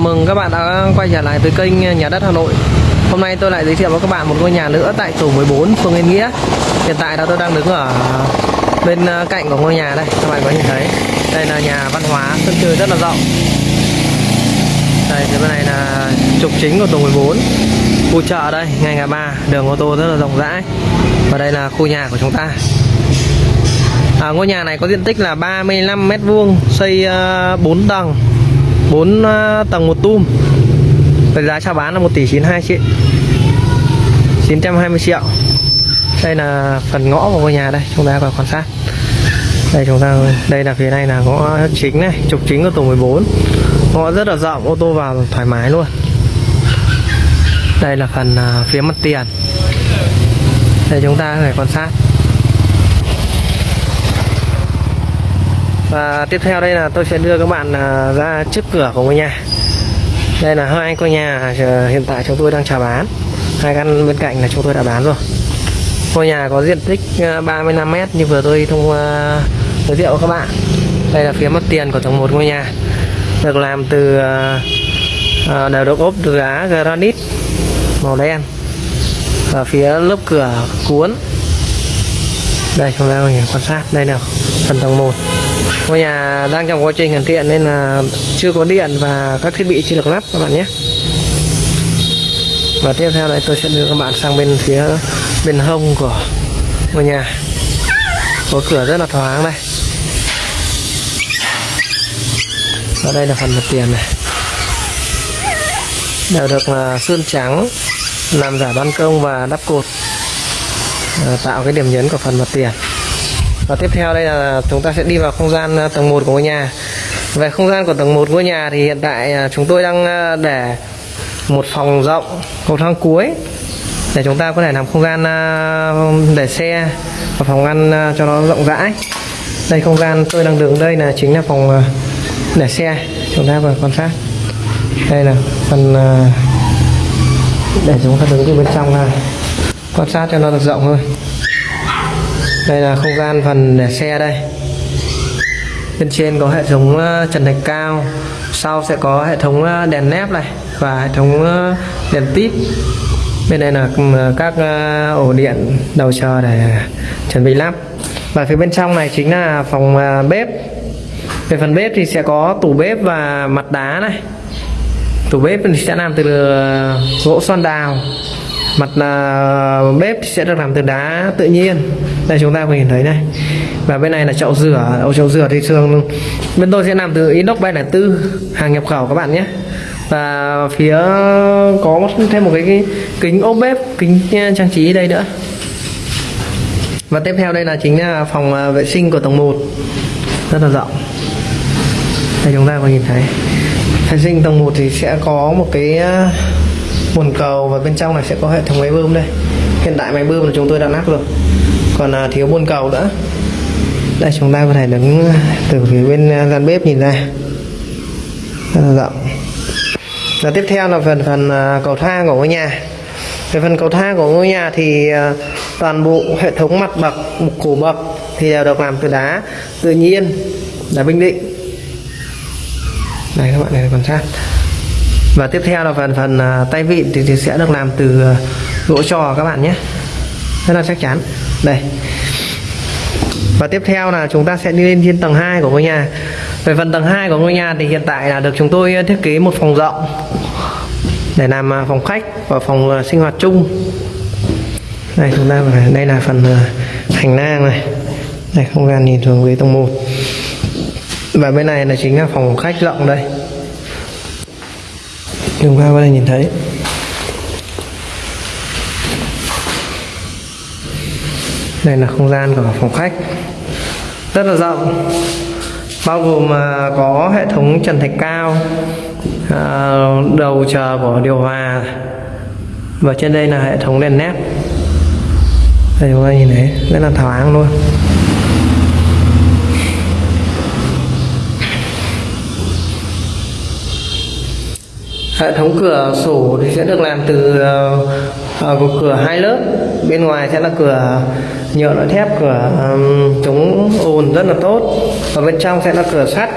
chào mừng các bạn đã quay trở lại với kênh Nhà đất Hà Nội. Hôm nay tôi lại giới thiệu với các bạn một ngôi nhà nữa tại tổ 14 phường Yên Nghĩa. Hiện tại là tôi đang đứng ở bên ờ, cạnh của ngôi nhà đây. Các bạn có nhìn thấy Đây là nhà văn hóa, sân chơi rất là rộng. Đây, phía bên này là trục chính của tổ 14 Khu chợ đây, ngay ngã ba, đường ô tô rất là rộng rãi. Và đây là khu nhà của chúng ta. À, Ngôi nhà này có diện tích là 35 mét vuông Xây ờ, uh, 4 tầng. 4 à, tầng một tum. Với giá chào bán là 1 tỷ 92 triệu 920 triệu. Đây là phần ngõ của ngôi nhà đây, chúng ta vào quan sát. Đây chúng ta, đây là phía này là ngõ chính này, trục chính của tổ 14 ngõ rất là rộng, ô tô vào thoải mái luôn. Đây là phần à, phía mặt tiền. Đây chúng ta phải quan sát. Và tiếp theo đây là tôi sẽ đưa các bạn à, ra trước cửa của ngôi nhà. Đây là hai ngôi nhà à, hiện tại chúng tôi đang chào bán. Hai căn bên cạnh là chúng tôi đã bán rồi. Ngôi nhà có diện tích à, 35m như vừa tôi thông uh, giới thiệu các bạn. Đây là phía mặt tiền của tầng một ngôi nhà. Được làm từ uh, đều được ốp từ đá granite màu đen. Và phía lớp cửa cuốn. Đây chúng ta quan sát. Đây nào phần tầng 1 ngôi nhà đang trong quá trình hoàn thiện nên là chưa có điện và các thiết bị chưa được lắp các bạn nhé. Và tiếp theo đây tôi sẽ đưa các bạn sang bên phía bên hông của ngôi nhà. Có cửa rất là thoáng đây. Và đây là phần mặt tiền này. Đều được là sơn trắng làm giả ban công và đắp cột à, tạo cái điểm nhấn của phần mặt tiền và tiếp theo đây là chúng ta sẽ đi vào không gian ờ, tầng 1 của ngôi nhà. Về không gian của tầng 1 ngôi nhà thì hiện tại ờ, chúng tôi đang ờ, để một phòng rộng cầu thang cuối để chúng ta có thể làm không gian để xe và phòng ăn cho nó rộng rãi. Đây, không gian tôi đang đứng đây là chính là phòng để xe. Chúng ta vừa quan sát. Đây là phần để chúng ta đứng từ bên trong này quan sát cho nó được rộng hơn đây là không gian phần để xe đây. Bên trên có hệ thống ờ, trần thạch cao, sau sẽ có hệ thống ờ, đèn nép này và hệ thống ờ, đèn tít bên đây là ừ, các ổ điện đầu chờ để chuẩn bị lắp. Và phía bên trong này chính là phòng bếp. Về phần bếp thì sẽ có tủ bếp và mặt đá này. Tủ bếp thì sẽ làm từ gỗ xoan đào mặt là bếp sẽ được làm từ đá tự nhiên. Đây chúng ta có nhìn thấy này. Và bên này là chậu rửa. Ở chậu rửa thì thường bên tôi sẽ làm từ inox tư hàng nhập khẩu các bạn nhé. Và phía có thêm một cái, cái kính ốp bếp kính à, trang trí đây nữa. Và tiếp theo đây là chính là phòng à, vệ sinh của tầng 1 rất là rộng. Đây chúng ta có nhìn thấy. Vệ sinh tầng 1 thì sẽ có một cái à, à, bồn cầu và bên trong này sẽ có hệ thống máy bơm đây. Hiện tại máy bơm là chúng tôi đã lắp rồi. Còn à, thiếu bồn cầu nữa. Đây chúng ta có thể đứng à, từ phía bên à, gian bếp nhìn ra. Rất là rộng. Và tiếp theo là phần phần à, cầu thang của ngôi nhà. Về phần cầu thang của ngôi nhà thì toàn bộ hệ thống mặt bậc cổ bậc thì đều được làm từ đá tự nhiên đá bình định. Đây các bạn này quan sát và tiếp theo là phần phần à, tay vịn thì, thì sẽ được làm từ à, gỗ trò các bạn nhé. Rất là chắc chắn. Đây. Và tiếp theo là chúng ta sẽ đi lên trên tầng 2 của ngôi nhà. Về phần tầng 2 của ngôi nhà thì hiện tại là được chúng tôi à, thiết kế một phòng rộng để làm phòng khách và phòng sinh hoạt chung. Đây chúng ta đây là phần hành lang này. Đây không gian nhìn xuống với tầng 1 và bên này là chính là phòng khách rộng đây chúng qua bên đây nhìn thấy. Đây là không gian của phòng khách. Rất là rộng, bao gồm à, có hệ thống trần thạch cao à, đầu chờ của điều hòa. Và trên đây là hệ thống đèn nét. Đây chúng ta nhìn thấy, rất là thoáng luôn. Hệ thống cửa sổ thì sẽ được làm từ uh, cửa hai lớp. Bên ngoài sẽ là cửa nhựa loại thép cửa um, chống ồn rất là tốt. Và bên trong sẽ là cửa sắt.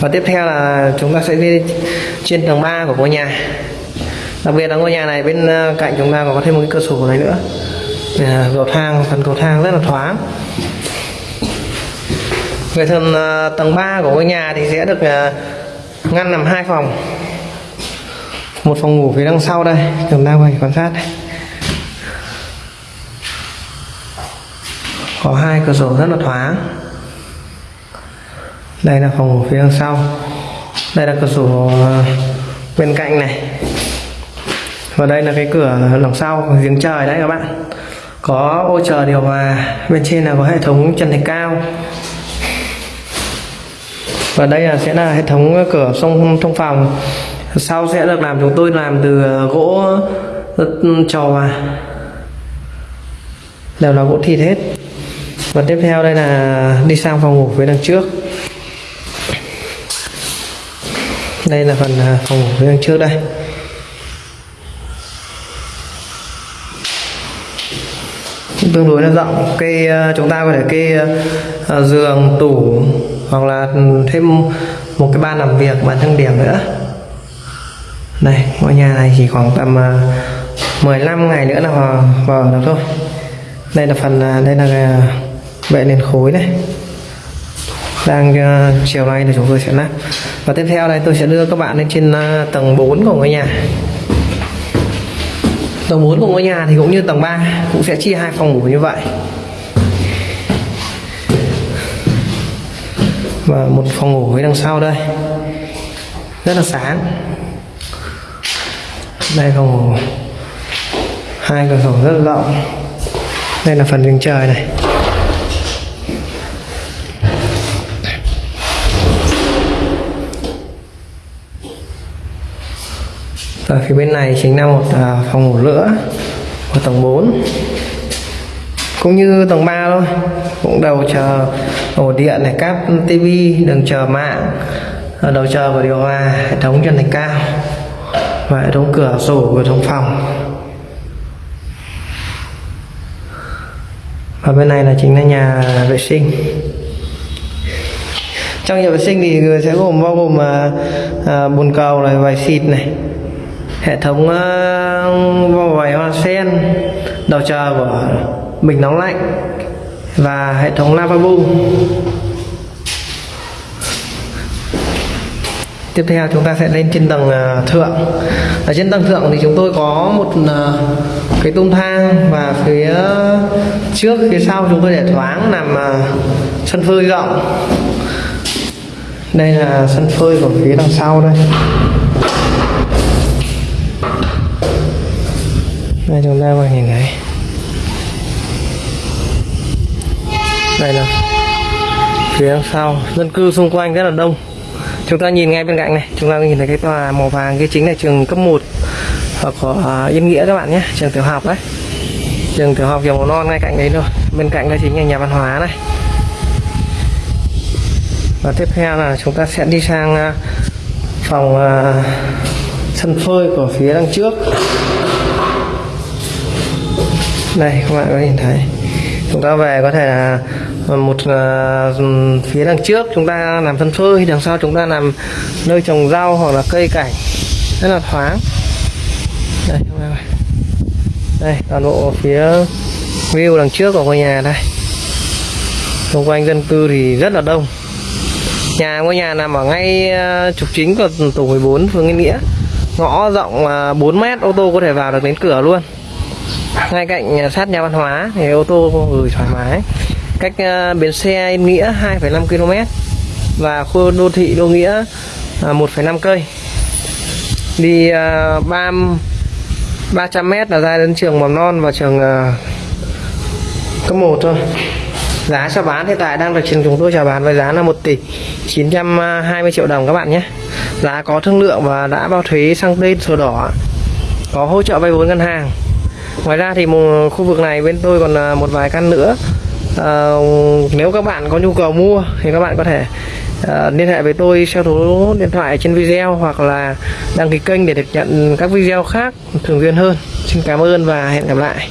Và tiếp theo là chúng ta sẽ đi trên tầng 3 của ngôi nhà. Đặc biệt là ngôi nhà này bên ờ, cạnh chúng ta còn có thêm một cái cửa sổ này nữa. Cầu thang phần cầu thang rất là thoáng. Về phần tầng 3 của ngôi nhà thì sẽ được ngăn nằm hai phòng. Một phòng ngủ phía đằng sau đây. Chúng ta quay quan sát đây. có hai cửa sổ rất là thoáng. Đây là phòng ngủ phía đằng sau. Đây là cửa sổ ờ, bên cạnh này. Và đây là cái cửa đằng sau, giếng trời đấy các bạn. Có ô chờ điều hòa. Bên trên là có hệ thống trần thạch cao và đây là sẽ là hệ thống cửa sông thông phòng. Sau sẽ được làm chúng tôi làm từ ờ, gỗ ờ, trò hòa đều là gỗ thịt hết. Và tiếp theo đây là đi sang phòng ngủ phía đằng trước. Đây là phần ờ, phòng ngủ phía đằng trước đây. Tương đối là rộng. Cây chúng ta có thể kê giường, tủ hoặc là thêm một cái ban làm việc bàn thăng điểm nữa. Đây ngôi nhà này chỉ khoảng tầm à, 15 ngày nữa là vào, vào được thôi. Đây là phần à, đây là à, vệ nền khối này. Đang uh, chiều nay thì chúng tôi sẽ lắp. Và tiếp theo đây tôi sẽ đưa các bạn lên trên uh, tầng 4 của ngôi nhà. Tầng 4 của ngôi nhà thì cũng như tầng 3 cũng sẽ chia hai phòng ngủ như vậy. Và một phòng ngủ với đằng sau đây. Rất là sáng. Đây phòng ngủ. Hai cửa sổ rất là rộng. Đây là phần giường trời này. Và phía bên này chính là một à, phòng ngủ nữa của tầng 4 cũng như tầng 3 thôi. Cũng đầu chờ ổ điện này cáp tivi đường chờ mạng ờ, đầu chờ của điều hòa hệ thống trần thạch cao và hệ thống cửa sổ của thống phòng. Và bên này là chính là nhà vệ sinh. Trong nhà vệ sinh thì sẽ gồm bao gồm à, à, bồn cầu này vài xịt này hệ thống uh, vòi hoa sen đầu chờ của bình nóng lạnh và hệ thống lavabo tiếp theo chúng ta sẽ lên trên tầng à, thượng. Ở trên tầng thượng thì chúng tôi có một à, cái tung thang và phía trước, phía sau chúng tôi để thoáng làm à, sân phơi rộng. Đây là sân phơi của phía đằng sau đây. Đây chúng ta có nhìn thấy. Đây là phía sau. Dân cư xung quanh rất là đông. Chúng ta nhìn ngay bên cạnh này. Chúng ta nhìn thấy cái tòa màu vàng kia chính là trường cấp 1 hoặc có yên nghĩa các bạn nhé. Trường tiểu học đấy. Trường tiểu học kiểu màu non ngay cạnh đấy thôi. Bên cạnh đây chính là nhà văn hóa này. Và tiếp theo là chúng ta sẽ đi sang à, phòng à, sân phơi của phía đằng trước. Đây, các bạn có nhìn thấy chúng ta về có thể là một uh, phía đằng trước chúng ta làm sân phơi đằng sau chúng ta làm nơi trồng rau hoặc là cây cảnh. Rất là thoáng. Đây đây toàn bộ phía view đằng trước của ngôi nhà đây. Xung quanh dân cư thì rất là đông. Nhà ngôi nhà nằm ở ngay ờ, trục chính của tổ 14 phường Yên Nghĩa. Ngõ rộng ờ, 4 mét ô tô có thể vào được đến cửa luôn ngay cạnh sát nhà văn hóa thì ô tô gửi thoải mái. Cách uh, bến xe Yên Nghĩa 2,5 km và khu đô thị Đô Nghĩa ờ, uh, 1,5 cây. Đi uh, 3 300 m là ra đến trường mầm non và trường uh, cấp 1 thôi. Giá cho bán hiện tại đang được trường chúng tôi chào bán với giá là 1 tỷ 920 triệu đồng các bạn nhé. Giá có thương lượng và đã bao thuế sang tên sổ đỏ có hỗ trợ vay vốn ngân hàng ngoài ra thì một ờ, khu vực này bên tôi còn ờ, một vài căn nữa. À, nếu các bạn có nhu cầu mua thì các bạn có thể uh, liên hệ với tôi theo số điện thoại trên video hoặc là đăng ký kênh để được nhận các video khác thường xuyên hơn. Xin cảm ơn và hẹn gặp lại.